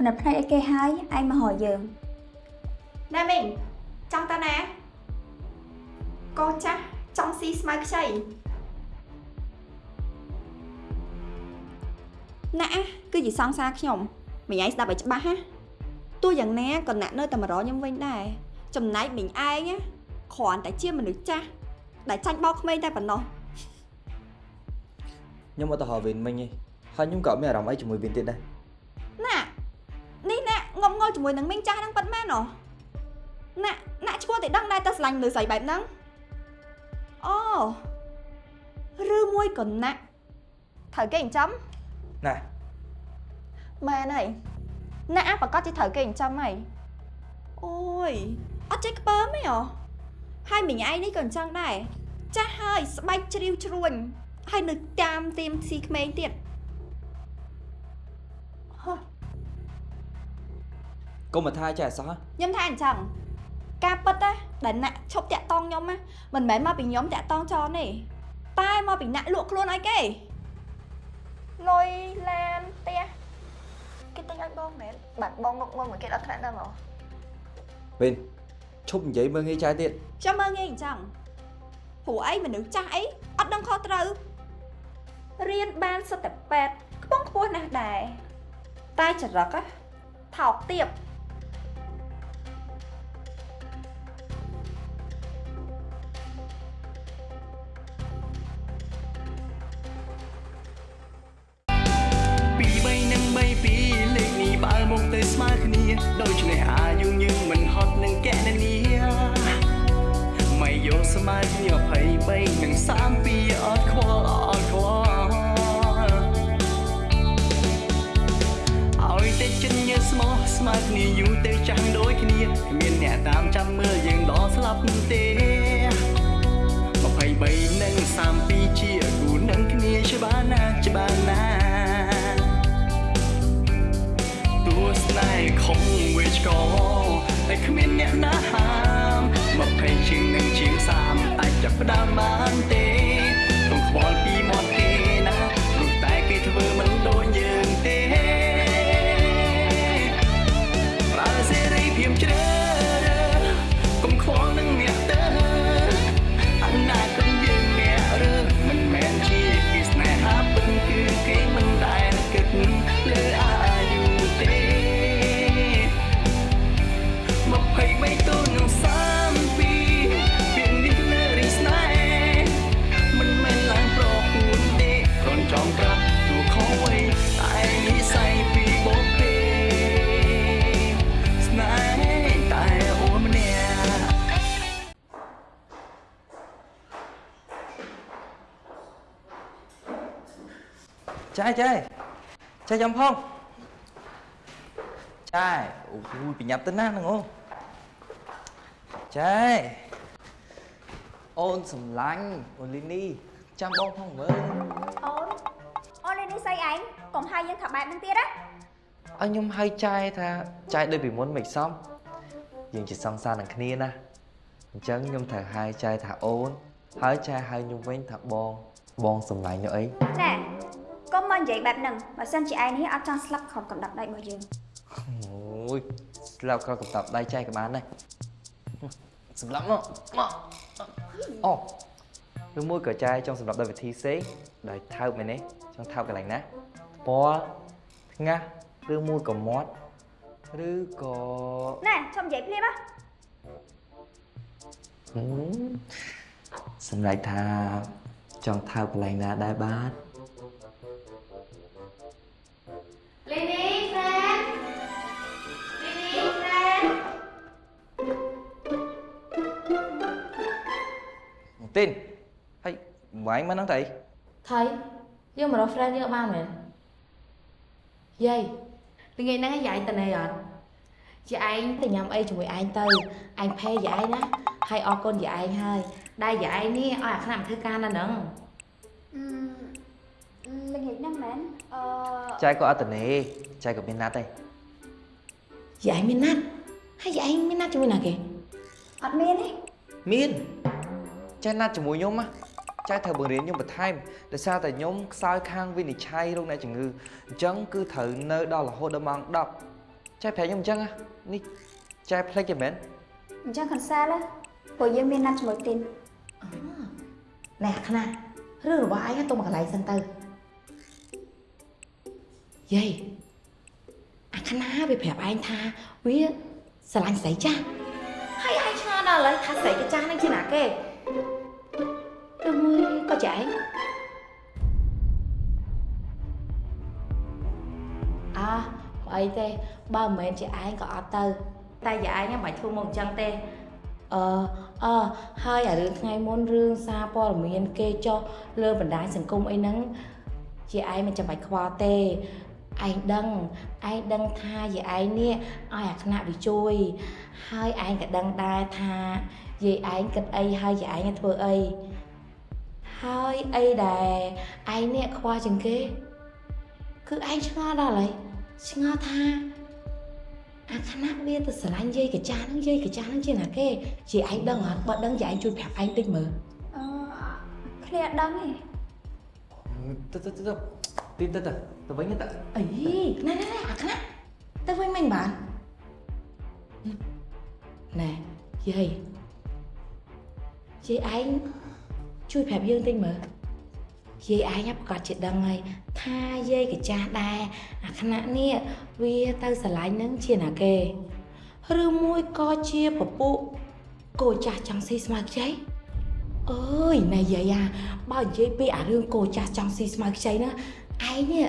ផ្នែកផ្នែកអីគេហើយឯងមកហៅយើងណែមីងចង់តាណាកោចាស់ចង់ស៊ីស្មៅខ្ចីណាស់គឺជាសង្សារខ្ញុំមីងឯងស្ដាប់ឲ្យច្បាស់ណាទោះយ៉ាងណាក៏ណាក់នៅតែមករកខ្ញុំវិញដែរចំណែកមីងឯងណាគ្រាន់តែជាមនុស្សចាស់ដែលចាញ់បោកក្មេងតែប៉ុណ្ណោះខ្ញុំអត់ទៅហៅវិញមិញទេហើយខ្ញុំក៏មានអារម្មណ៍អីជាមួយវិញទៀតដែរណានេះណាងំងល់ ជាមួយនឹងមីងចាស់ហ្នឹងប៉ិតមែនហ៎ណាណាឈ្មោះតែដឹងដែរតែស្រឡាញ់លើស្អីបែបហ្នឹងអូឬមួយក៏ណាក់ត្រូវគេចិញ្ចឹមណាមែនហើយណាក់ប្រកាសជាត្រូវគេចិញ្ចឹមហើយអូយអត់ចេះក្ពើមទេហ៎ហើយមីងឯងនេះក៏អញ្ចឹងដែរចាស់ហើយស្បែកជ្រាវជ្រួញហើយនៅតាមទៀមស៊ីក្មេងទៀត កុំមកថាចេះអសោះខ្ញុំថាអញ្ចឹងការពិតណាដែលណាក់ឈប់តាក់តងខ្ញុំណាមិនមែនមកពីខ្ញុំតាក់តងចនទេតែមកពីណាក់លក់ខ្លួនឲ្យគេលុយឡានផ្ទះគេទិញឲ្យបងមែនបាទបងងុកងុំមកគេដល់ថ្នាក់ហ្នឹងហ៎វិញឈប់និយាយមើលងាយចាយទៀតចាំមើលងាយអញ្ចឹងព្រោះអីមនុស្សចាស់អីអត់ដឹងខុសត្រូវរៀនបានសិតតែប៉ែតខ្ពង់ខ្ពស់ណាស់ដែរតែចរិតណាថោកទាប ស្មោះស្មើគ្នាយូរទៅចាំងដូចគ្នាគ្មានអ្នកតាមចាំមើលយើងដល់ស្លាប់ទេ23និង32ជាគូនឹងគ្នាច្បាស់ណាស់ច្បាស់ណាស់ទោះស្នេហ៍ខំវិជ្កតែគ្មានអ្នកណាហាមមកភ័យជាងនឹងជាងសាមអាចចាប់ផ្ដើមបានទេ ចាយចាយចាយចាំផងចាយអូយប្រញាប់ទៅណាហ្នឹងអូចាយអូនសំឡាញ់អូលីនីចាំបងផងមើលអូនអូនលេងនេះស្អីឯងកុំហៅយើងថាបែបហ្នឹងទៀតណាឲ្យខ្ញុំហៅចាយថាចាយដូចពីមុនមិនសមយើងជាសង្សារនឹងគ្នាណាអញ្ចឹងខ្ញុំត្រូវហៅចាយថាអូនហើយចាយហៅខ្ញុំវិញថាបងបងសំឡាញ់នោះអីណែ កុំមកនិយាយបែបហ្នឹងបើសិនជាឯងនេះអត់ចង់ស្លាប់ខំកំដាប់ដៃរបស់យើងអូយស្លាប់ក៏កំតាប់ដៃចែកក៏បានដែរសម្រាប់មកមកអូឬមួយក៏ចាយចង់សម្រាប់ដោយវិធីផ្សេងដោយថើបមែនទេចង់ថើបកន្លែងណាពណ៌ថ្ងាស់ឬមួយក៏មាត់ឬក៏ណែឈប់និយាយភ្លាមណាហឹមសម្រាប់ថាចង់ថើបកន្លែងណាដែរបាទ វាយមកហ្នឹងទៅអីថៃយើងមករក friend យើងបានមែនយាយល្ងាចហ្នឹងឯងយាយតនេអត់ជាឯងទៅញ៉ាំអីជាមួយឯងទៅឯងផេយាយណាហើយអរគុណយាយឯងហើយដែលយាយនេះឲ្យអាខ្នាក់មកធ្វើការនៅហ្នឹងអឺល្ងាចហ្នឹងមែនអឺចែកក៏អត់តនេចែកក៏មានណាត់ដែរយាយមានណាត់ហើយយាយឯងមានណាត់ជាមួយណាគេអត់មានទេមានចែកណាត់ជាមួយខ្ញុំណា ចែកត្រូវបង្រៀនខ្ញុំបន្ថែមដោយសារតែខ្ញុំខ្សោយខាងវិនិច្ឆ័យរោគអ្នកជំងឺអញ្ចឹងគឺត្រូវនៅដល់រហូតដល់ម៉ោង10ចែប្រាប់ខ្ញុំអញ្ចឹងហ៎នេះចែផ្លេចទេមែនអញ្ចឹង cancel ណាព្រោះយើងមានណាត់ជាមួយទីនណែខ្នារឿងរបស់ឯងទុំមកកន្លែងសិនទៅយាយអាខ្នាវាប្រាប់ឯងថាវាស្រឡាញ់ស្រីចាស់ហើយឯងឆ្ងល់ដល់ឥឡូវថាស្រី cái ចាស់ហ្នឹងជាណាគេ ទៅមួយក៏ចាឯងអើអីទេបើមិនមែនជាឯងក៏អត់ទៅ តែយាយឯងមិនបាច់ធ្វើមកអញ្ចឹងទេអឺអឺហើយអារឿងថ្ងៃមុនរឿងសារព័ត៌មានគេចុះលើបណ្ដាញសង្គមអីហ្នឹងជាឯងមិនចាំបាច់ខ្វល់ទេឯងដឹងឯងដឹងថាយាយឯងនេះឲ្យអាខ្នាក់វាជួយ ហើយឯងក៏ដឹងដែរថាយាយឯងគិតអីហើយយាយឯងធ្វើអី ហើយអីដែលឯងនេះខ្វល់ជាងគេ គឺឯងឆ្ងល់ដល់ហើយឆ្ងល់ថាអាខណៈវាទៅស្រឡាញ់យាយកចាស់ហ្នឹងយាយកចាស់ហ្នឹងជាណាគេជាឯងដឹងអត់បើដឹងជាឯងជួយប្រាប់ឯងតិចមើលអឺគ្នាអត់ដឹងទេទៅទៅទៅទីទៅទៅទៅវិញទៅអីណែណែណែអាខណៈទៅវិញមិនបានណែយាយយាយឯង ជួយប្រាប់យើងតិចមើលយាយឯងប្រកាសជាដឹងហើយថាយាយកចាស់ដែរអាខណៈនេះវាទៅស្រឡាញ់នឹងជាណាគេឬមួយក៏ជាពពុះកូនចាស់ចង់ស៊ីស្មៅខ្ចីអើយណែយាយអាបើនិយាយពីអារឿងកូនចាស់ចង់ស៊ីស្មៅខ្ចីហ្នឹងឯងនេះ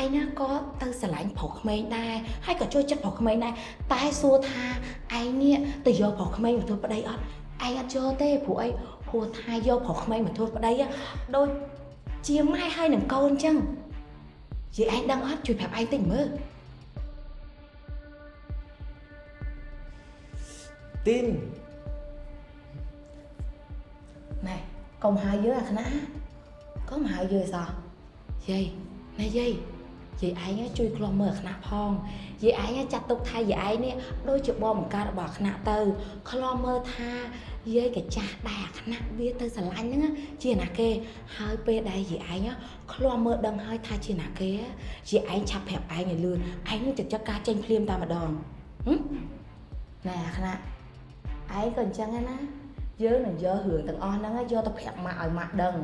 ឯងណាក៏ទៅស្រឡាញ់ប្រុសក្មេងដែរហើយក៏ចូលចិត្តប្រុសក្មេងដែរតែសួរថាឯងនេះទៅយកប្រុសក្មេងមកធ្វើប្តីអត់ឯងអត់យកទេព្រោះអី ព្រោះថាយកប្រុសក្មេងមកធ្វើប្តី á ដូចជាម៉ែហើយនឹងកូនអញ្ចឹងយាយឯងដឹងអត់ជួយប្រាប់ឯងតិចមើលទីនណែកុំហៅយើងអាខ្នាក់កុំហៅយើងសោះយាយណែយាយ យាយឯងជួយខ្លំមើលអាខ្នាក់ផងយាយឯងចាត់ទុកថាយាយឯងនេះដូចជាបងបង្កើតរបស់អាខ្នាក់ទៅខ្លំមើលថាយាយកចាស់ដែរអាខ្នាក់វាទៅស្រឡាញ់ហ្នឹងជាណាគេហើយពេលដែលយាយឯងខ្លំមើលដឹងហើយថាជាណាគេយាយឯងឆាប់ប្រាប់ឯងឲ្យលឿនឯងនឹងចិត្តចិត្តការចេញភ្លាមតែម្ដងហឹមណែអាខ្នាក់ឯងក៏អញ្ចឹងដែរណាយើងនឹងយករឿងទាំងអស់ហ្នឹងយកទៅប្រាប់ម៉ាក់ឲ្យម៉ាក់ដឹង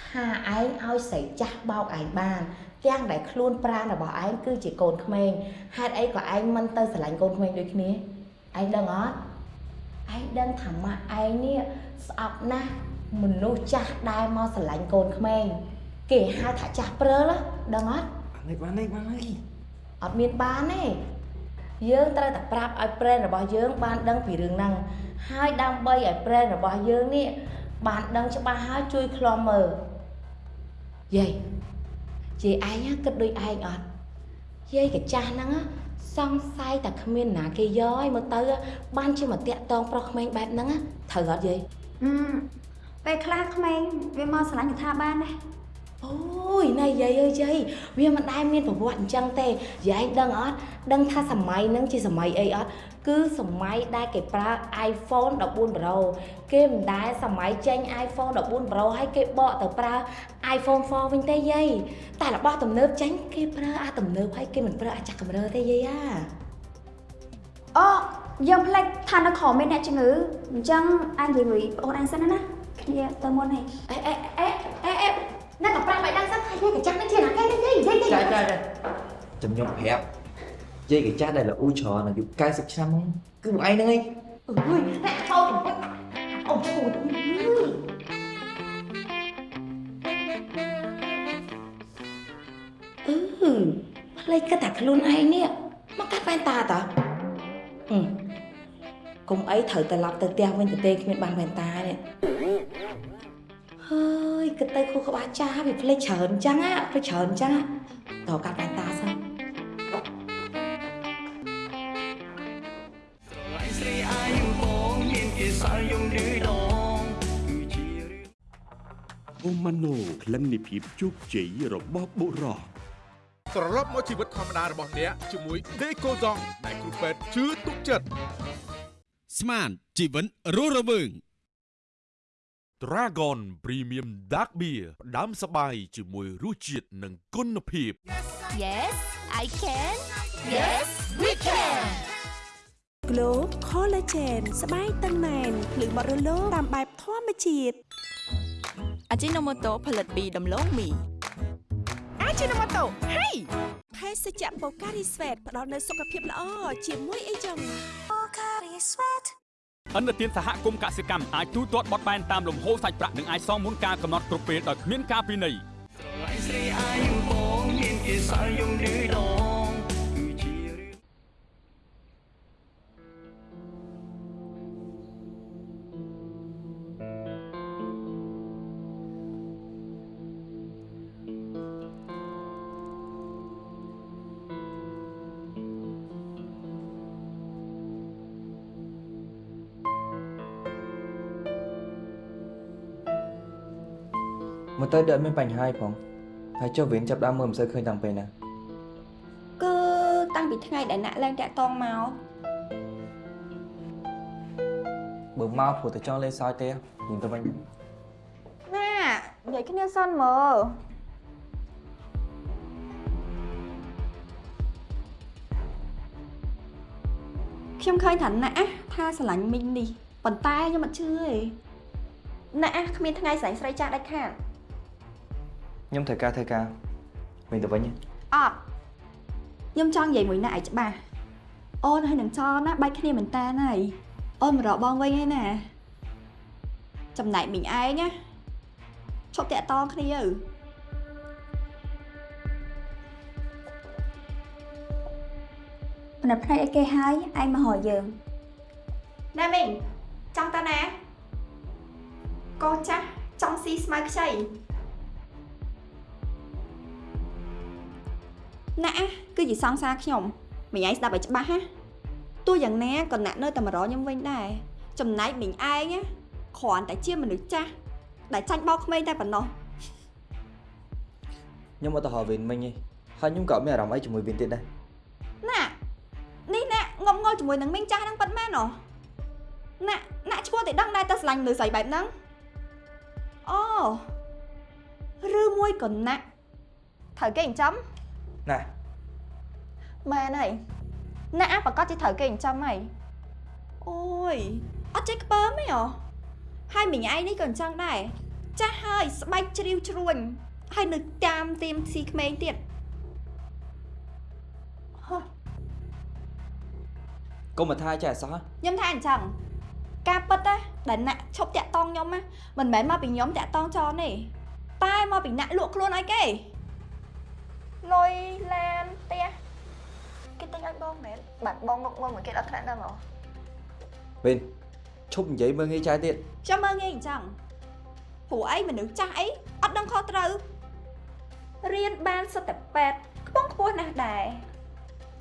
ថាឯងឲ្យស្រីចាស់បោកឯងបាន ទាំងដែលខ្លួនប្រាណរបស់ឯងគឺជាកូនក្មេងហេតុអីក៏ឯងមិនទៅស្រឡាញ់កូនក្មេងដូចគ្នាឯងដឹងអត់ឯងដឹងថាម៉ាក់ឯងនេះស្អប់ណាស់មនុស្សចាស់ដែលមកស្រឡាញ់កូនក្មេងគេហៅថាចាស់ព្រើលហ៎ដឹងអត់នេះបាននេះបាននេះអត់មានបានទេយើងត្រូវតែប្រាប់ឲ្យប្រេនរបស់យើងបានដឹងពីរឿងហ្នឹងហើយដើម្បីឲ្យប្រេនរបស់យើងនេះបានដឹងច្បាស់ហើយជួយខ្លំមើលយាយ យាយឯងគិតដូចឯងអត់យាយកចាស់ហ្នឹងសង្ស័យតែគ្មានណាគេយកឲ្យមើលទៅ បានជាមកតាក់តងប្រុសក្មេងបែបហ្នឹងត្រូវអត់យាយហឹមពេលខ្លះក្មេងវាមកស្រឡាញ់កថាបានដែរអូយណែយាយអើយយាយវាមិនដែលមានប្រវត្តិអញ្ចឹងទេយាយដឹងអត់ដឹងថាសម័យហ្នឹងជាសម័យអីអត់ គឺសម័យដែលគេប្រើ iPhone 14 Pro គេមិនដែលសម័យចេញ iPhone 14 Pro ហើយគេបកទៅប្រើ iPhone 4វិញទេយាយតែរបស់ទំនើបចេញគេប្រើអាទំនើបហើយគេមិនប្រើអាចាស់កម្រើទេយាយអាអូយើងផ្លេចថានៅក្រោមមានអ្នកជំងឺអញ្ចឹងអញនិយាយមួយបងអញសិនណាគ្នាទៅមុនហីអេអេអេអេអេអ្នកក៏ប្រាប់ឲ្យដឹងសិនថាយាយកញ្ចាស់ហ្នឹងជាណាគេទេយាយយាយយាយចាចាចាចាំខ្ញុំប្រាប់ យាយកចាស់ដែលល្អច្រើនអាយុ90ឆ្នាំហ្នឹងគឺពួកឯងហ្នឹងឯងអើយអ្នកថោកអូឈូតអឺផ្លេចគិតតែខ្លួនឯងនេះមកកាត់បែនតាតើអឺកុំអីត្រូវត្រឡប់ទៅផ្ទះវិញទៅទេគ្មានបានបែនតានេះហើយគិតទៅគូក្បាលចាស់វាផ្លេចច្រើនអញ្ចឹងណាផ្លេចច្រើនអញ្ចឹងណាតើកាត់បែនតា អូម៉ាណូក្លិននៃភាពជោគជ័យរបស់បុរសត្រឡប់មកជីវិតធម្មតារបស់អ្នកជាមួយ Decoson ដែលគ្រូពេទ្យជឿទុកចិត្តស្មានជីវិតរស់រវើង Dragon Premium Dark Beer ផ្ដាំសបាយជាមួយរសជាតិនិងគុណភាព Yes I can Yes we can Glow Collagen ស្បែកតឹងណែនភ្លឺបត់រលោងតាមបែបធម្មជាតិ អាជីណូម៉ូតូផលិតពីដំឡូងមីអាចជានម៉ូតូហេភេសជ្ជៈបូការីស្វេតផ្ដល់នូវសុខភាពល្អជាមួយអីចឹងអន្តរជាតិសហគមន៍កសិកម្មអាចទូទាត់បត់បែនតាមលំហូរសាច់ប្រាក់និងអាចសងមុនការកំណត់គ្រប់ពេលដោយគ្មានការពិន័យស្រឡាញ់ស្រីអាយបងមានគេសល់យំឌឺ ទៅដូចអត់មានបញ្ហាអីផងហើយចុះវិញចាប់ដើមមើលមិនសូវឃើញតាំងពេលណាគឺតាំងពីថ្ងៃដែលណាក់ឡើងតាក់តងមកបើមកព្រោះតែចង់លេងសើចទេញញទៅវិញណានិយាយគ្នាសិនមើលខ្ញុំឃើញថាណាក់ថាស្រឡាញ់មីងនេះប៉ុន្តែខ្ញុំអត់ជឿទេណាក់គ្មានថ្ងៃស្រឡាញ់ស្រីចាស់ដាច់ខាត ខ្ញុំត្រូវការធ្វើការវិញទៅវិញអត់ខ្ញុំចង់និយាយមួយណាក់ឲ្យច្បាស់អូនហើយនឹងចរណាបែកគ្នាមែនតើហើយអូនមករកបងវិញហើយណាចំណែកមីងឯងណាឈប់តាក់តងគ្នាទៅផ្នែកផ្នែកអីគេហើយឯងមកហៅយើងណែមីងចង់តើណាកោចាស់ចង់ស៊ីស្មៅខ្ចី ណាក់គឺជាសង្សារខ្ញុំមិញឯងស្ដាប់ឲ្យច្បាស់ណាទោះយ៉ាងណាក៏ណាក់នៅតែមករកខ្ញុំវិញដែរចំណែកមិញឯងណាគ្រាន់តែជាមនុស្សចាស់ដែលចាញ់បោកក្មេងតែប៉ុណ្ណោះខ្ញុំអត់ទៅហៅវិញមិញទេហើយខ្ញុំក៏អត់មានអារម្មណ៍អីជាមួយវិញទៀតដែរណាក់នេះណាក់ងប់ងល់ជាមួយនឹងមីងចាស់ហ្នឹងប៉ិតមែនហ៎ណាក់ណាក់ឈ្មោះតែដឹងដែរតែស្រឡាញ់មនុស្សស្រីបែបហ្នឹងអូឬមួយក៏ណាក់ត្រូវគេចិញ្ចឹម ណាមែនហើយណាក់ប្រកាសជាត្រូវគេចិញ្ចឹមហើយអូយអត់ចេះក្ពើមទេហ៎ហើយមិញឯងនេះក៏អញ្ចឹងដែរចាស់ហើយស្បែកជ្រាវជ្រួញហើយនៅតាមទៀមស៊ីក្មេងទៀតហ៎កុំមកថាចេះអសោះខ្ញុំថាអញ្ចឹងការពិតណាដែលណាក់ឈប់តាក់តងខ្ញុំណាមិនមែនមកពីខ្ញុំតាក់តងចនទេតែមកពីណាក់លក់ខ្លួនឲ្យគេ លុយឡានផ្ទះគេទិញឲ្យបងមែនបាទបងមកមកមួយគេដល់ថ្នាក់ហ្នឹងហ៎វិញឈប់និយាយមើលងាយចាយទៀតចាំមើលងាយអញ្ចឹងព្រោះអីមនុស្សចាស់អីអត់ដឹងខុសត្រូវរៀនបានសិតតែប៉ែតខ្ពង់ខ្ពស់ណាស់ដែរ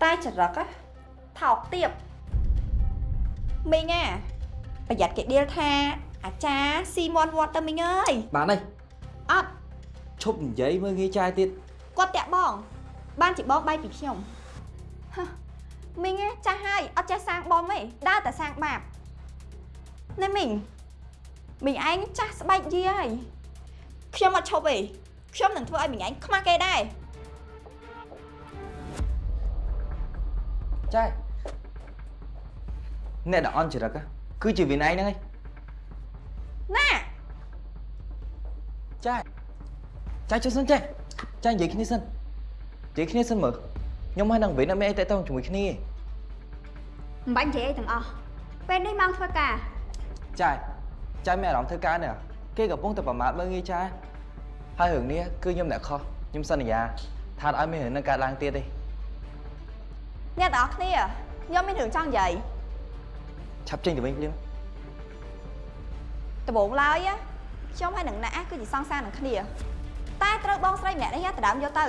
តែចរិតណាថោកទៀបមីងអាប្រយ័ត្នគេដៀលថាអាចារ្យស៊ីមន់វត្តទៅមីងអើយបានហើយអត់ឈប់និយាយមើលងាយចាយទៀត គាត់តាក់បង បានជាបងបាយពីខ្ញុំហ៎មីងឯងចាស់ហើយអត់ចេះសាងបងទេដើរតែសាងបាបណែមីងមីងឯងចាស់ស្បែកយាហើយខ្ញុំអត់ឈប់ទេខ្ញុំនឹងធ្វើឲ្យមីងឯងខ្មាស់គេដែរចាយអ្នកដែលអន់ចរិតណាគឺជាវិន័យហ្នឹងឯងណាចាយចាយចុះសិនចាយ ចាយនិយាយគ្នាសិននិយាយគ្នាសិនមើលខ្ញុំហើយនឹងវិនអត់មានអីតេតងជាមួយគ្នាទេមិនបាច់និយាយអីទាំងអស់ពេលនេះម៉ោងធ្វើការចាយចាយមានអារម្មណ៍ធ្វើការនេះគេកំពុងតែប្រមាថមើលងាយចាយហើយរឿងនេះគឺខ្ញុំអ្នកខុសខ្ញុំសន្យាថាអត់ឲ្យមានរឿងនឹងកើតឡើងទៀតទេអ្នកទាំងអស់គ្នាខ្ញុំមានរឿងចង់និយាយឆាប់ចេញទៅវិញភ្លាមដំបូងឡើយណាខ្ញុំហើយនឹងណាក់គឺជាសង្សារនឹងគ្នា តែត្រូវបងស្រីម្នាក់នេះដដើមយកទៅ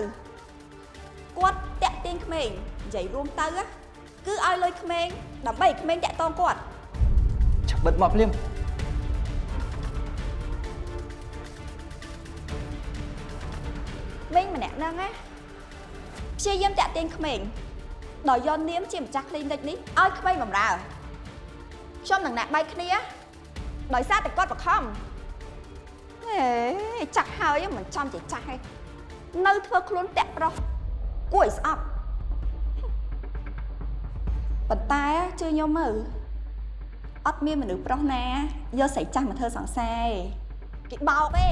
គាត់តាក់ទាញក្មេងនិយាយរួមទៅណាគឺឲ្យលុយក្មេងដើម្បីឲ្យក្មេងតាក់តងគាត់ឆាប់បិទមកភ្លាមមីងម្នាក់ហ្នឹងណាព្យាយាមតាក់ទាញក្មេងដោយយកនាមជាម្ចាស់ clinic នេះឲ្យក្មេងបម្រើខ្ញុំនឹងណាក់បែកគ្នាដោយសារតែគាត់បខំហេ ចាស់ហើយមិនចំជាចាស់ទេនៅធ្វើខ្លួនតាក់ប្រុសគួរឲ្យស្អប់ប៉ុន្តែជឿខ្ញុំមើលអត់មានមនុស្សប្រុសណាយកស្រីចាស់មកធ្វើសង្សារទេគេបោកទេ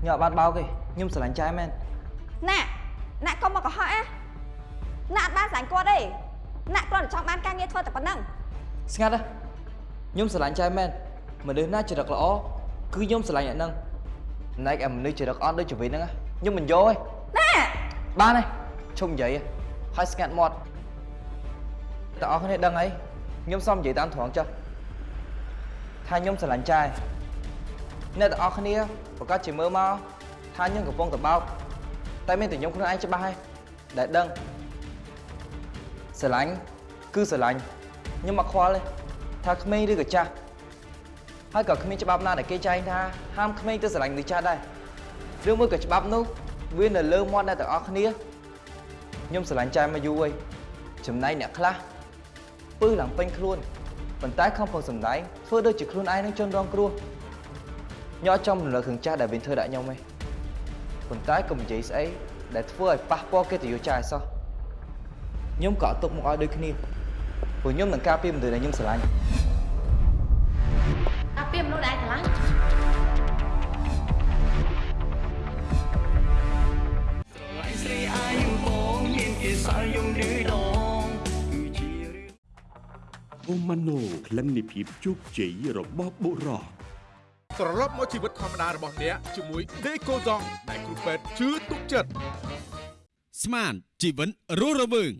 ខ្ញុំអត់បានបោកទេខ្ញុំស្រឡាញ់ចែមែនណាណាកុំមកកុហកណាណាអត់បានស្លាញ់គាត់ទេណាគ្រាន់តែចង់បានការងារធ្វើតែប៉ុណ្ណឹងស្ងាត់ណាខ្ញុំស្រឡាញ់ចែមែន មនុស្សណាចរិតល្អគឺខ្ញុំស្រឡាញ់អ្នកហ្នឹងណែកអាមនុស្សចរិតអត់ដូចជីវិតហ្នឹងណាខ្ញុំមិនយកទេណាបានហើយឈប់និយាយហ៎ហើយស្ងាត់មាត់តើអស់គ្នាដឹងអីខ្ញុំសុំនិយាយតាមត្រង់ចុះថាខ្ញុំស្រឡាញ់ចែអ្នកទាំងអស់គ្នាប្រកាសជាមើលមកថាខ្ញុំកំពុងតែបោកតែមានតែខ្ញុំខ្លួនឯងច្បាស់ហើយដែលដឹងស្រឡាញ់គឺស្រឡាញ់ខ្ញុំមកខ្វល់ទេថាក្មេងឬក៏ចាស់ ហើយក៏គ្មានច្បាប់ណាដែលគេចែងថាហាមក្មេងទៅស្រឡាញ់មនុស្សចាស់ដែរឬមួយក៏ច្បាប់នោះវានៅលើមាត់អ្នកទាំងអស់គ្នាខ្ញុំស្រឡាញ់ចែមកយូរហើយចំណែកអ្នកខ្លះពឹសឡើងពេញខ្លួនប៉ុន្តែខំប្រឹងសម្ដែងធ្វើដូចជាខ្លួនឯងនឹងជនរងគ្រោះញ៉ោចចំរំលឹករឿងចាស់ដែលវិញធ្វើដាក់ខ្ញុំឯងប៉ុន្តែកុំនិយាយស្អីដែលធ្វើឲ្យប៉ះពាល់កិត្តិយសចាស់ឲ្យសោះខ្ញុំក៏អត់ទុកមកឲ្យដូចគ្នាព្រោះខ្ញុំនឹងការពារមនុស្សដែលខ្ញុំស្រឡាញ់ អាពីមនុស្សដែលឯងស្រឡាញ់ស្រីអាយបងមានគេសល់យំឌឺដងគឺជារឿងអូម៉ាណូក្លិននៃភាពជោគជ័យរបស់បុរសត្រឡប់មកជីវិតធម្មតារបស់អ្នកជាមួយ Decoson ដែលគ្រូពេទ្យជឿទុកចិត្តស្មានជីវិតរស់រវើង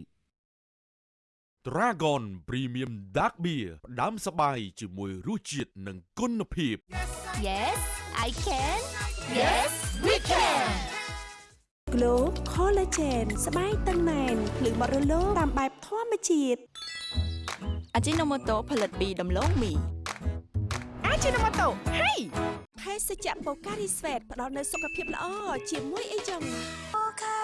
Dragon Premium Dark Beer ផ្ដាំសបាយជាមួយរសជាតិនិងគុណភាព Yes I can Yes we can Glow Collagen ស្បែកតឹងណែនភ្លឺបរិលោតាមបែបធម្មជាតិអាជីណូម៉ូតូផលិតពីដំឡូងមីអាជីណូម៉ូតូហេភេសជ្ជៈបូការីស្វេតផ្ដល់នូវសុខភាពល្អជាមួយអីចឹងបូកា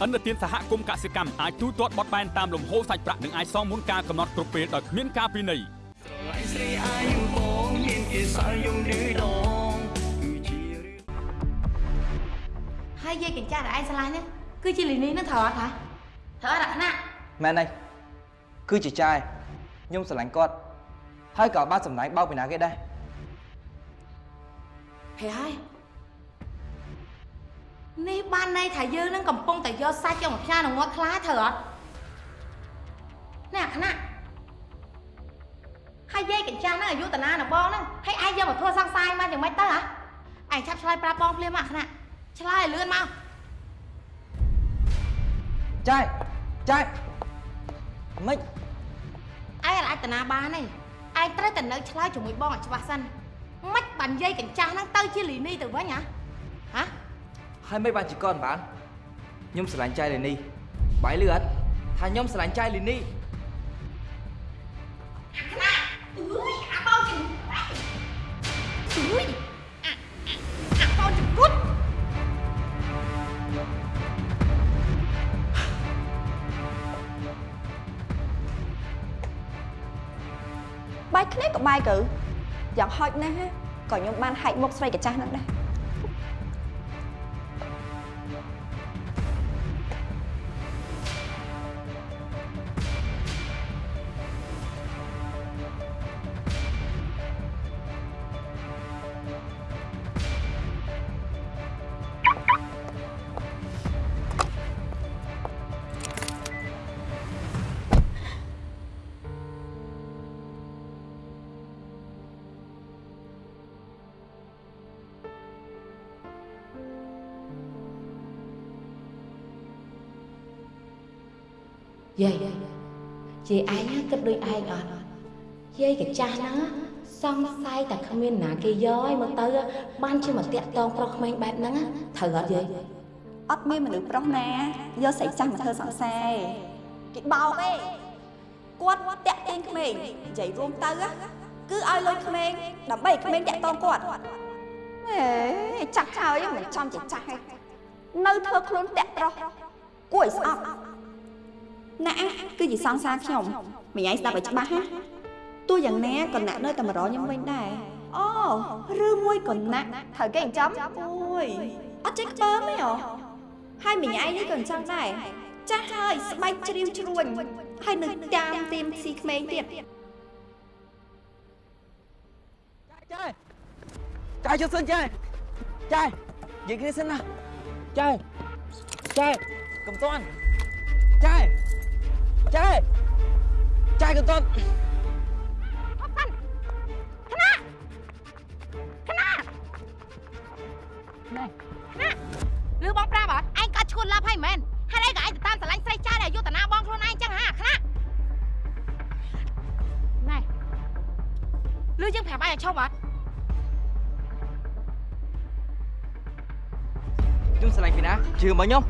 រីស្វេតអន្តរជាតិសហគមន៍កសិកម្មអាចទូទាត់បត់បែនតាមលំហូរសាច់ប្រាក់និងអាចសងមុនការកំណត់គ្រប់ពេលដោយគ្មានការពិន័យស្រីអាយបងមានគេសល់យំឌឺដងគឺជារឿងហើយយាយកញ្ចាស់ដែលឯងស្រឡាញ់ហ្នឹងគឺជាលីនីហ្នឹងត្រូវអត់ហ៎ត្រូវអត់អាណាមែនហើយគឺជាចាយខ្ញុំស្រឡាញ់គាត់ហើយក៏បានសម្ដែងបោកពីណាគេដែរហេហើយ នេះបានន័យថាយើងនឹងកំពុងតែយកសាច់យកមកផ្ញើនឹងងាត់ខ្លាត្រូវអត់ណែអាណាហើយយាយកញ្ចាស់ហ្នឹងអាយុតាណានៅបងហ្នឹងហើយឯងយកមកធ្វើសង្សារមកយ៉ាងម៉េចទៅហ៎ឯងឆាប់ឆ្លើយប្រាប់បងភ្លាមមកអាណាឆ្លើយឲ្យលឿនមកចាយចាយមិនឯងអាចតាណាបានទេឯងត្រូវតែនៅឆ្លើយជាមួយបងឲ្យច្បាស់សិនមិនបានយាយកញ្ចាស់ហ្នឹងទៅជាលីនីទៅវិញហ៎ហ៎ ហើយមិនបានជាកនបានខ្ញុំស្រឡាញ់ចៃលីនីបាយលឺអត់ថាខ្ញុំស្រឡាញ់ចៃលីនីអើយអាបងជំអើយអាអាបងជំគុតបាយគ្នាក៏បាយកើយ៉ាងហោចណាស់ក៏ខ្ញុំបានហែកមុខស្រីកាចាស់ហ្នឹងដែរ ឯងអត់យាយកញ្ចាស់ហ្នឹងសង្ស័យតែគ្មានណាគេយកឲ្យមកទៅបានជាមកតាក់តងប្រុសក្មេងបែបហ្នឹងត្រូវអត់យាយអត់មានមនុស្សប្រុសណាយកស្រីចាស់មកធ្វើសង្សារគេបោកទេគាត់តាក់ទាញក្មេងនិយាយរួមទៅណាគឺឲ្យលុយក្មេងដើម្បីឲ្យក្មេងតាក់តងគាត់ហេចាស់ហើយមិនចំជាចាស់ទេនៅធ្វើខ្លួនតាក់ប្រុសគួរឲ្យស្អប់ណាគឺជាសង្សារខ្ញុំ មិញឯងស្ដាប់ឲ្យច្បាស់ណាទោះយ៉ាងណាក៏ណាក់នៅតែមករកខ្ញុំវិញដែរអូឬមួយក៏ណាក់ត្រូវគេចិញ្ចឹមអូយអត់ចេះខ្ពើមទេអូហើយមិញឯងនេះក៏អញ្ចឹងដែរចាស់ហើយស្បែកជ្រាវជ្រួញហើយនៅតាមទៀមស៊ីក្មេងទៀតចាយចាយចុះសិនចាយចាយនិយាយគ្នាសិនណាចាយចាយកុំតន់ចាយចាយ ចាយកុំតន់ឬបងប្រាប់អត់ឯងក៏ឈួនឡាប់ហើយមែនហេតុអីក៏ឯងទៅតាមស្រឡាញ់ស្រីចាស់ដែលយុទ្ធនាបងខ្លួនឯងចឹងហាខ្នាណែឬយើងប្រាប់ឯងឲ្យឈប់អត់ខ្ញុំស្រឡាញ់ពីណាជឿមកខ្ញុំ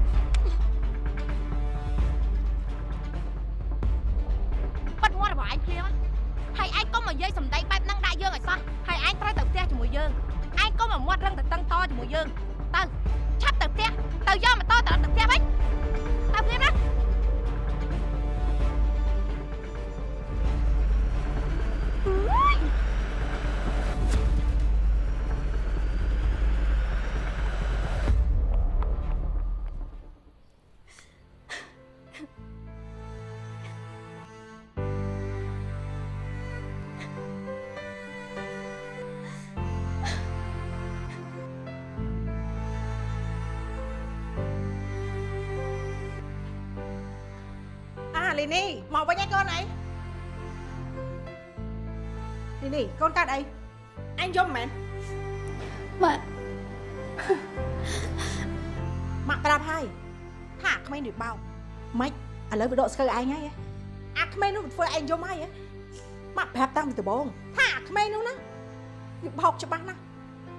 លីនីកូនកាត់អីអញយំមែនម៉ាក់ម៉ាក់ប្រាប់ហើយថាអាក្មេងនេះបោកម៉េចឥឡូវវាដកស្កើឯងហើយហ៎អាក្មេងនោះវាធ្វើឯងយំហើយហ៎ម៉ាក់ប្រាប់តាំងពីដំបូងថាអាក្មេងនោះណាវាបោកច្បាស់ណាស់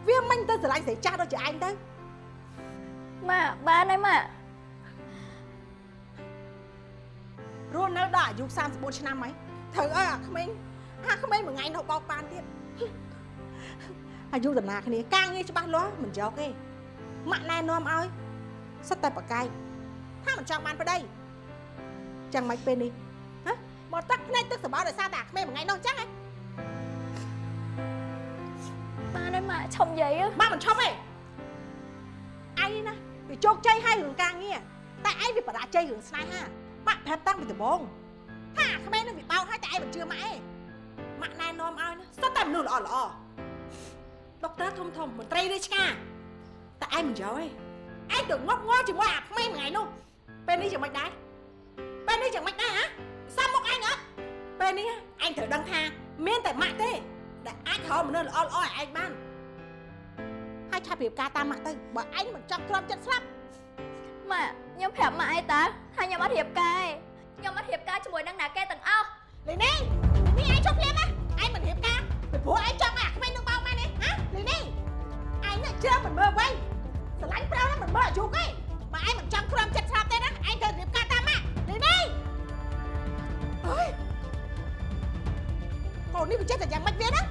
វាមិនទៅស្រឡាញ់ស្រីចាស់ដូចជាឯងទៅម៉ាក់បានហើយម៉ាក់រស់នៅដល់អាយុ34ឆ្នាំហើយត្រូវឲ្យអាក្មេង អាក្មេងមួយថ្ងៃនោះបោកបានទៀតអាយុដំណាគ្នាការងារច្បាស់លាស់មិនយកទេម៉ាក់ណែនាំឲ្យសិតតែប្រកែកថាមិនចង់បានប្តីចឹងមិនពេលនេះហ៎មកទឹកភ្នែកទឹកសបោដោយសារតែអាក្មេងមួយថ្ងៃនោះចឹងហ៎បានហើយម៉ាក់ឈប់និយាយម៉ាក់មិនឈប់ទេឯងណាវាជោគជ័យហើយរឿងការងារតែឯងវាបរាជ័យរឿងស្នេហាម៉ាក់ប្រាប់តាំងពីដំបូងថាអាក្មេងនឹងវាបោកហើយតែឯងមិនជឿម៉ាក់ទេ ម៉ាក់ណែនាំឲ្យណាសុទ្ធតែមនុស្សល្អល្អដុកទ័រធំធំមន្ត្រីរាជការតែឯងមិនយកទេឯងទៅងប់ងល់ជាមួយអាក្មេងមួយថ្ងៃនោះពេលនេះយ៉ាងម៉េចដែរពេលនេះយ៉ាងម៉េចដែរហ៎សាប់មកឯងអត់ពេលនេះឯងត្រូវដឹងថាមានតែម៉ាក់ទេដែលអាចរកមនុស្សល្អល្អឲ្យឯងបានហើយឆាប់រៀបការតាមម៉ាក់ទៅបើឯងមិនចង់ទ្រាំចិត្តស្លាប់ម៉ាក់ខ្ញុំប្រាប់ម៉ាក់អីតាថាខ្ញុំអត់រៀបការទេខ្ញុំអត់រៀបការជាមួយនឹងណាគេទាំងអស់លីនីនេះឯងចុះភ្លាម ពីព្រោះឯងចង់ឲ្យអាក្មេងនឹងបោកម៉ែនេះហ៎លីនីឯងនេះជឿមិនមើលវិញស្រឡាញ់ប្រៅណាមិនមើលអាយុទេបើឯងមិនចង់ទ្រាំចិត្តស្លាប់ទេណាឯងត្រូវរៀបការតាមម៉ាក់លីនីអើយកូននេះវាចេះតែយ៉ាងម៉េចវាណា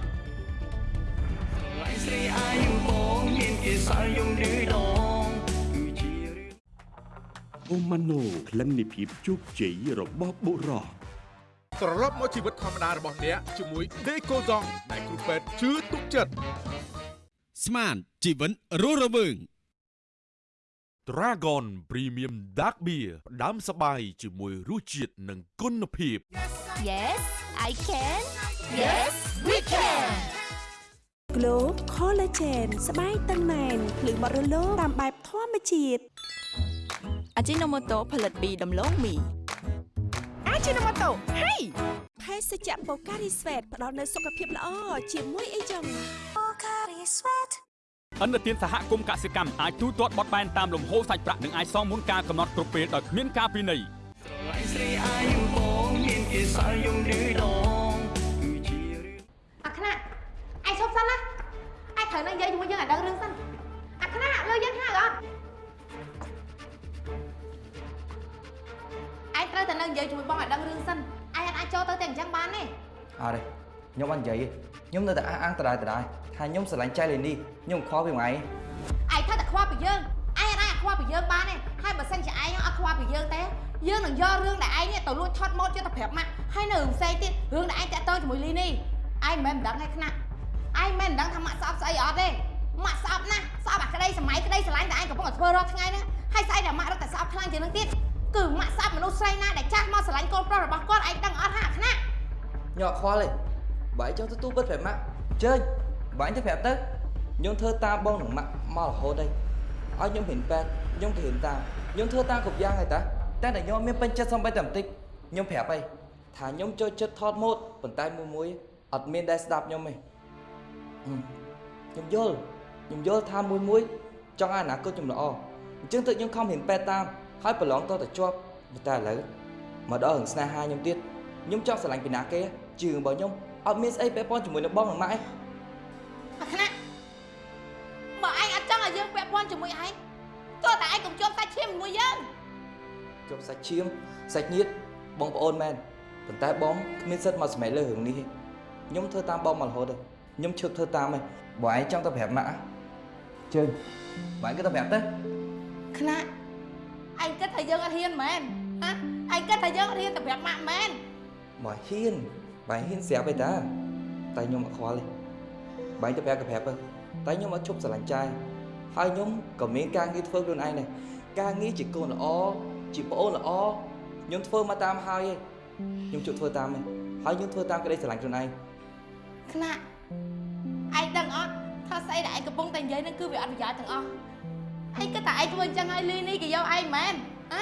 ឡៃស្រីអាយបងមានគេសល់យំឌឺដងគឺជារឿងអូម៉ាណូក្លិននៃភាពជោគជ័យរបស់បុរស ត្រឡប់មកជីវិតធម្មតារបស់អ្នកជាមួយ Decoson ដែលគ្រូពេទ្យជឿទុកចិត្តស្មានជីវិតរស់រវើង Dragon Premium Dark Beer ផ្ដាំសបាយជាមួយរសជាតិនិងគុណភាព Yes I can Yes we can Glow Collagen ស្បែកតឹងណែនភ្លឺបរិលោតាមបែបធម្មជាតិអាជីណូម៉ូតូផលិតពីដំឡូងមីអា ជីណូម៉ូតូហេភេសជ្ជៈបូការីស្វេតផ្ដល់នូវសុខភាពល្អជាមួយអីចឹងបូការីស្វេតអន្តរជាតិសហគមន៍កសិកម្មអាចទូទាត់បត់បែនតាមលំហូរសាច់ប្រាក់និងអាចសងមុនការកំណត់គ្រប់ពេលដោយគ្មានការពិន័យឡៃស្រីអាយបងមានគេសល់យំឌឺដងគឺជារឿងអាខ្នាតឯងឈប់សិនណាឯងត្រូវនឹងនិយាយជាមួយយើងឲ្យដឹងរឿងសិនអាខ្នាតលើយើងហៅអត់ ឯងត្រូវតែនឹងនិយាយជាមួយបងឲ្យដឹងរឿងសិនឯងអត់អាចចូលទៅតែអញ្ចឹងបានទេអត់ទេខ្ញុំអត់និយាយទេខ្ញុំនៅតែអះអាងដដែលដដែលថាខ្ញុំស្រឡាញ់ចៃលេនីខ្ញុំខកពីមួយឯងឯងត្រូវតែខ្វល់ពីយើងឯងអត់អាចខ្វល់ពីយើងបានទេហើយបើសិនជាឯងអត់ខ្វល់ពីយើងទេយើងនឹងយករឿងដែលឯងនេះទៅលួចថត់ម៉ូតយកទៅប្រាប់ម៉ាក់ហើយនៅរឿងផ្សេងទៀតរឿងដែលឯងតាក់ទងជាមួយលីនេះឯងមិនមែនមិនដឹងទេខ្នាក់ឯងមិនមែនមិនដឹងថាម៉ាក់ស្អប់ស្អីអត់ទេម៉ាក់ស្អប់ណាស់ស្អប់អាក្តីសម័យក្តីស្រឡាញ់ដែលឯងកំពុងតែធ្វើរាល់ថ្ងៃហ្នឹងហើយស្អីដែលម៉ាក់រត់តែស្អប់ខ្លាំងជាងនឹងទៀត គឺម៉ាក់ស្អប់មនុស្សស្រីណាដែលចាស់មកស្រឡាញ់កូនប្រុសរបស់គាត់ឯងដឹងអត់ហាខ្នាក់ញ៉ក់ខ្វល់ទេបើឯងចង់ទទួលពិតប្រាប់ម៉ាក់ជើញបើឯងទៅប្រាប់ទៅខ្ញុំធ្វើតាមបងនឹងម៉ាក់មករហូតហើយឲ្យខ្ញុំហ៊ានប៉ែតខ្ញុំក៏ហ៊ានតាមខ្ញុំធ្វើតាមគ្រប់យ៉ាងហើយតាតែតែខ្ញុំមានពេញចិត្តសំបីតែបន្តិចខ្ញុំប្រាប់ហើយថាខ្ញុំចូលចិត្តថតម៉ូតប៉ុន្តែមួយមួយអត់មានដែលស្ដាប់ខ្ញុំទេហឹមខ្ញុំយល់ខ្ញុំយល់ថាមួយមួយចង់ឲ្យអនាគតខ្ញុំល្អអញ្ចឹងទៅខ្ញុំខំហ៊ានប៉ែតតាម ហើយប្រឡងតទៅជាប់ប៉ុន្តែឥឡូវមកដល់រឿងស្នេហាខ្ញុំទៀតខ្ញុំចង់ស្រឡាញ់ពីណាគេជឿរបស់ខ្ញុំអត់មានស្អីពាក់ព័ន្ធជាមួយនឹងបងនឹងម៉ាក់ឯងអាខ្នាក់បើឯងអត់ចង់ឲ្យយើងពាក់ព័ន្ធជាមួយឯងទោះតែឯងកុំជាប់សាច់ឈាមជាមួយយើងជាប់សាច់ឈាមសាច់ញាតិបងប្អូនមែនប៉ុន្តែបងគ្មានសិទ្ធិមកសម្រេចលើរឿងនេះទេខ្ញុំធ្វើតាមបងមករហូតទេខ្ញុំឈឹកធ្វើតាមឯងបើឯងចង់ទៅប្រាប់ម៉ាក់ជើញបើឯងក៏ទៅប្រាប់ទៅខ្នាក់ឯងគិតថា យើងអត់ហ៊ានមែនហ៎ឯងគិតថាយើងអត់ហ៊ានទៅប្រាប់ម៉ាក់មែនបើហ៊ានបើហ៊ានស្រាប់ឯតាតែខ្ញុំអត់ខ្វល់ទេបើឯងទៅប្រាប់ក៏ប្រាប់ទៅតែខ្ញុំអត់ឈប់ស្រឡាញ់ចាយហើយខ្ញុំក៏មានការងារធ្វើខ្លួនឯងដែរការងារជាកូនល្អជាប្អូនល្អខ្ញុំធ្វើមកតាមហើយឯងខ្ញុំជប់ធ្វើតាមឯងហើយខ្ញុំធ្វើតាមក្តីស្រឡាញ់ខ្លួនឯងខ្នាក់ឯងដឹងអត់ថាស្អីដែលឯងកំពុងតែនិយាយហ្នឹងគឺវាអត់ប្រយោជន៍ទាំងអស់ឯងគិតថាឯងធ្វើអញ្ចឹងហើយលីនេះគេយកឯងមែន ហ៎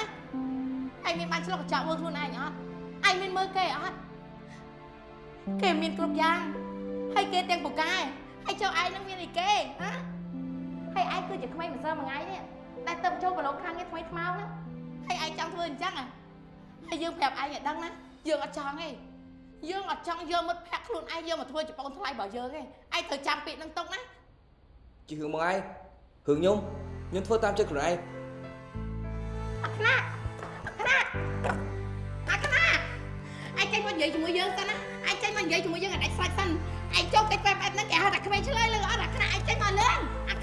ឯងមានបានឆ្លុះកញ្ចក់មើលខ្លួនឯងអត់ឯងមានមើលគេអត់គេមានគ្រប់យ៉ាងហើយគេទាំងពូកែហើយចុះឯងនឹងមានអីគេហ៎ហើយឯងគឺជាក្មេងម្សិលមួយថ្ងៃនេះដែលទៅចូលប្រឡងខាងនេះថ្មីថ្មោងហ្នឹងហើយឯងចង់ធ្វើអញ្ចឹងហ៎ហើយយើងប្រាប់ឯងឲ្យដឹងណាយើងអត់ចង់ទេយើងអត់ចង់យកមិត្តភក្តិខ្លួនឯងយកមកធ្វើជាបងថ្លៃរបស់យើងទេឯងត្រូវចាំពាក្យនឹងទុកណាជារឿងមកឯងរឿងខ្ញុំខ្ញុំធ្វើតាមចិត្តខ្លួនឯងអា ខ្នាអាខ្នាអាខ្នាឯងចេញមកនិយាយជាមួយយើងសិនណាឯងចេញមកនិយាយជាមួយយើងឲ្យដាច់ស្រេចសិនឯងចូលកិច្ចបែបបែបហ្នឹងគេហៅថាក្មេងឆ្លើយលើអត់អាខ្នាឯងចេញមកលឿនអា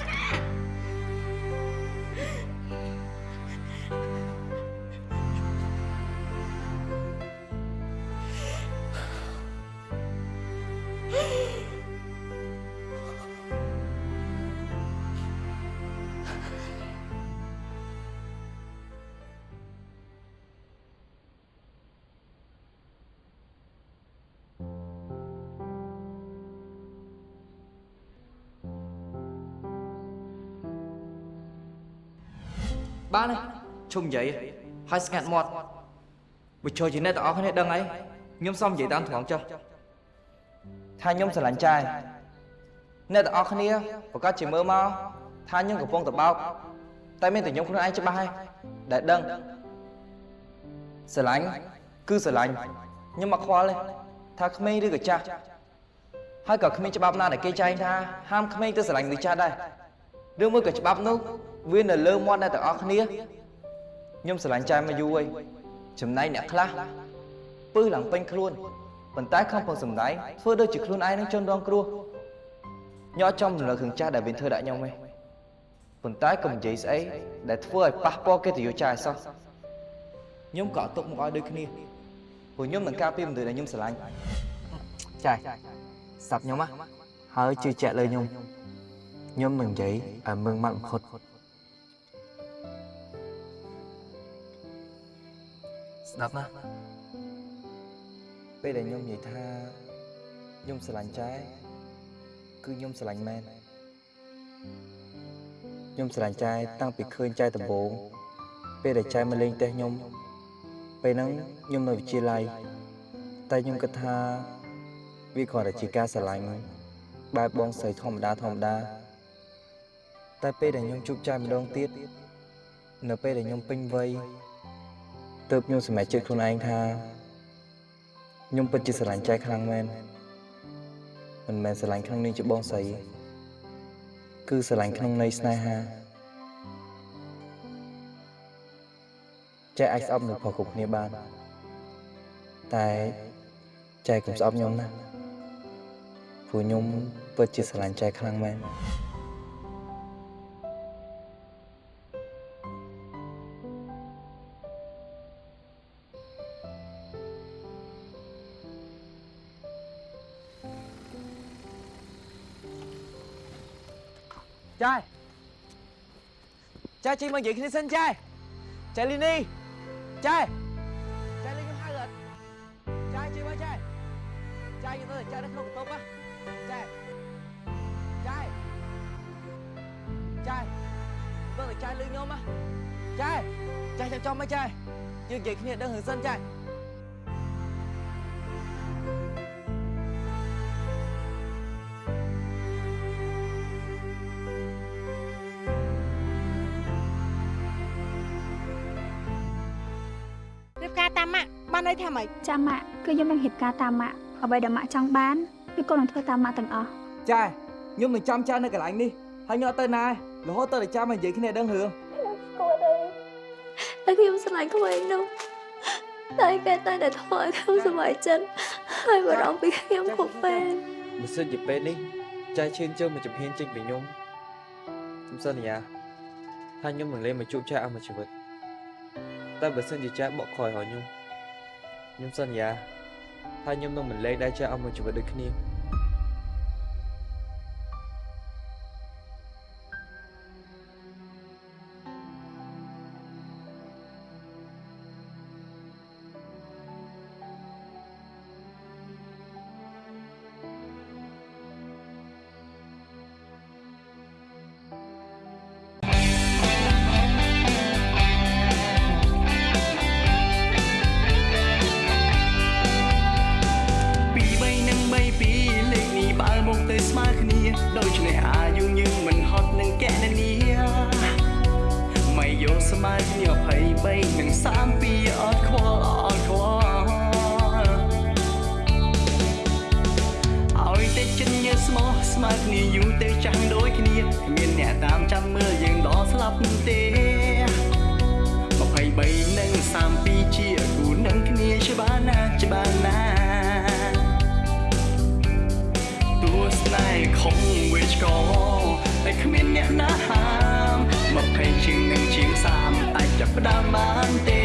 បានហើយឈុំនិយាយហើយស្ងាត់មាត់បើចូលជាអ្នកទាំងអស់គ្នាដឹងអីខ្ញុំសុំនិយាយតាមត្រង់ចុះថាខ្ញុំស្រឡាញ់ចាយអ្នកទាំងអស់គ្នាប្រកាសជាមើលមកថាខ្ញុំកំពុងតបោកតែមានតែខ្ញុំខ្លួនឯងច្បាស់ហើយដែលដឹងស្រឡាញ់គឺស្រឡាញ់ខ្ញុំមកខ្វល់ទេថាក្មេងឬក៏ចាស់ហើយក៏គ្មានច្បាប់ណាដែលគេចែងថាហាមក្មេងទៅស្រឡាញ់មនុស្សចាស់ដែរឬមួយក៏ច្បាប់នោះ វានៅលើមាត់អ្នកទាំងអស់គ្នាខ្ញុំស្រឡាញ់ចែមកយូរហើយចំណែកអ្នកខ្លះពឹសឡើងពេញខ្លួនប៉ុន្តែខំប្រឹងសម្ដែងធ្វើដូចជាខ្លួនឯងនឹងជនរងគ្រោះញ័រចំរំលឹករឿងចាស់ដែលវាធ្វើដាក់ខ្ញុំឯងប៉ុន្តែកុំនិយាយស្អីដែលធ្វើឲ្យប៉ះពាល់កិត្តិយសចាស់ឲ្យសោះខ្ញុំក៏អត់ទុកមកឲ្យដូចគ្នាព្រោះខ្ញុំនឹងការពារមនុស្សដែលខ្ញុំស្រឡាញ់ចាស់ស្ដាប់ខ្ញុំណាហើយជឿជាក់លើខ្ញុំខ្ញុំនឹងនិយាយឲ្យមឹងម៉ាត់បំផុត ស្ដាប់ណាពេលដែលខ្ញុំនិយាយថាខ្ញុំស្រឡាញ់ចែគឺខ្ញុំស្រឡាញ់មែនខ្ញុំស្រឡាញ់ចែតាំងពីឃើញចែដំបូងពេលដែលចែមកលេងផ្ទះខ្ញុំពេលហ្នឹងខ្ញុំនៅវិទ្យាល័យតែខ្ញុំគិតថាវាគ្រាន់តែជាការស្រឡាញ់បែបបងស្រីធម្មតាធម្មតាតែពេលដែលខ្ញុំជួបចែម្ដងទៀតនៅពេលដែលខ្ញុំពេញវ័យ ទើបខ្ញុំសម្រេចចិត្តខ្លួនឯងថាខ្ញុំពិតជាស្រឡាញ់ចែខ្លាំងមែនមិនមែនស្រឡាញ់ក្នុងនាមជាបងស្រីគឺស្រឡាញ់ក្នុងន័យស្នេហាចែអាចស្អប់នៅប្រុសគ្រប់គ្នាបានតែចែកុំស្អប់ខ្ញុំណាព្រោះខ្ញុំពិតជាស្រឡាញ់ចែខ្លាំងមែន ចាយចាយជិះមកនិយាយគ្នាសិនចាយចាយលីនីចាយចាយលេងខ្ញុំហៅអត់ចាយជិះមកចាយចាយទៅចាយនៅក្នុងកន្ទ នន័យថាម៉េចចាំម៉ាក់គឺខ្ញុំនឹងរៀបការតាមម៉ាក់អ្វីដែលម៉ាក់ចង់បានគឺកូននឹងធ្វើតាមម៉ាក់ទាំងអស់ចាខ្ញុំនឹងចាំចានៅកន្លែងនេះហើយខ្ញុំអត់ទៅណារហូតទៅតែចាំមកនិយាយគ្នាដឹងរឿងគួរទេតែខ្ញុំស្រឡាញ់ក្មេងនោះតែគេតែតែធ្វើឲ្យខ្ញុំសប្បាយចិត្តហើយបារម្ភពីខ្ញុំគ្រប់ពេលបើសិនជាពេលនេះចាយឈានជើងមកចំហៀនចេញពីខ្ញុំខ្ញុំសន្យាថាខ្ញុំនឹងលេងមកជួបចាយអស់មួយជីវិតតែបើសិនជាចាយបកក្រោយរកខ្ញុំ ខ្ញុំសន្យាថាខ្ញុំនឹងមិនលេងដែរចាយអស់មួយជីវិតដូចគ្នា 10ទេ23និង32ជាគូនឹងគ្នាច្បាស់ណាស់ច្បាស់ណាស់តួស្នេហ៍ខំវេឆ្កតែគ្មានអ្នកណាហាម20ជាងនឹងជាង30អាចចាប់ផ្ដើមបានទេ